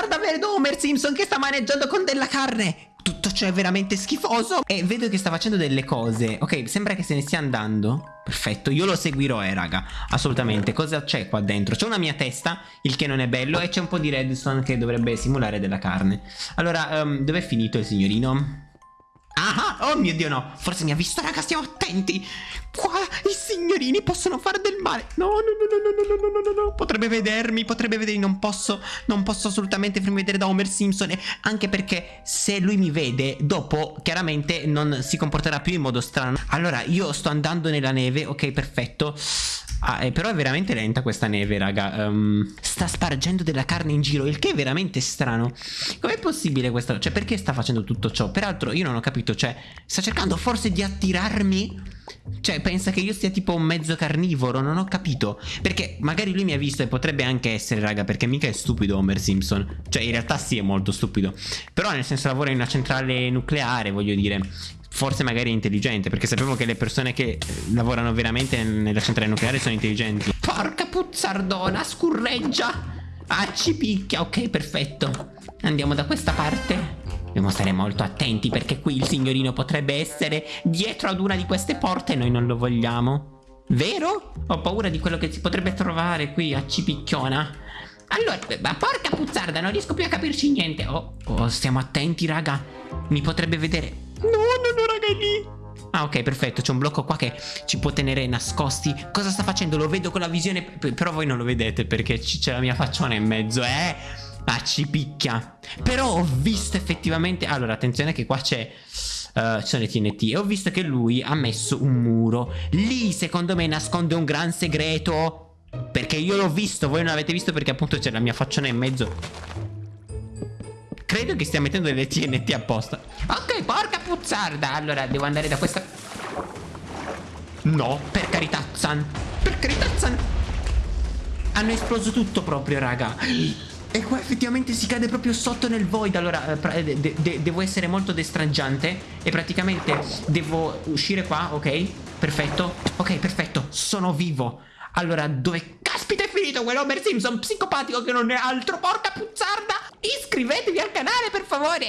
Guarda, vedo Homer Simpson che sta maneggiando con della carne. Tutto ciò è veramente schifoso. E vedo che sta facendo delle cose. Ok, sembra che se ne stia andando. Perfetto, io lo seguirò, eh, raga. Assolutamente. Cosa c'è qua dentro? C'è una mia testa, il che non è bello, e c'è un po' di redstone che dovrebbe simulare della carne. Allora, um, dov'è finito il signorino? Ah, oh mio dio no. Forse mi ha visto raga stiamo attenti. Qua i signorini possono fare del male. No no no no no no no no no Potrebbe vedermi Potrebbe vedermi Non posso Non posso assolutamente farmi vedere da Homer Simpson Anche perché se lui mi vede Dopo chiaramente non si comporterà più in modo strano. Allora io sto andando nella neve Ok perfetto Ah, eh, però è veramente lenta questa neve, raga. Um, sta spargendo della carne in giro, il che è veramente strano. Com'è possibile questo? Cioè, perché sta facendo tutto ciò? Peraltro, io non ho capito, cioè, sta cercando forse di attirarmi? Cioè, pensa che io sia tipo un mezzo carnivoro, non ho capito. Perché magari lui mi ha visto e potrebbe anche essere, raga, perché mica è stupido Homer Simpson. Cioè, in realtà sì, è molto stupido. Però, nel senso, lavora in una centrale nucleare, voglio dire forse magari è intelligente perché sappiamo che le persone che lavorano veramente nella centrale nucleare sono intelligenti porca puzzardona scurreggia ah ci picchia ok perfetto andiamo da questa parte Dobbiamo stare molto attenti perché qui il signorino potrebbe essere dietro ad una di queste porte e noi non lo vogliamo. Vero? Ho paura di quello che si potrebbe trovare qui a Cipicchiona. Allora, ma porca puzzarda, non riesco più a capirci niente. Oh, oh, stiamo attenti, raga. Mi potrebbe vedere. No, no, no, raga, è lì. Ah ok perfetto c'è un blocco qua che ci può tenere nascosti Cosa sta facendo? Lo vedo con la visione Però voi non lo vedete perché c'è la mia facciona in mezzo eh Ah ci picchia. Però ho visto effettivamente Allora attenzione che qua c'è Uh, ci sono le TNT e ho visto che lui ha messo un muro. Lì secondo me nasconde un gran segreto perché io l'ho visto voi non l'avete visto perché appunto c'è la mia facciona in mezzo. Credo che stia mettendo delle TNT apposta. Ok, porca puzzarda! Allora, devo andare da questa... No, per carità, Zan Per carità, Zan Hanno esploso tutto proprio, raga E qua effettivamente si cade proprio sotto nel void Allora, eh, de de devo essere molto destrangiante E praticamente devo uscire qua, ok? Perfetto Ok, perfetto, sono vivo allora, dove caspita è finito quell'Homer Simpson psicopatico che non è altro? Porca puzzarda! Iscrivetevi al canale, per favore!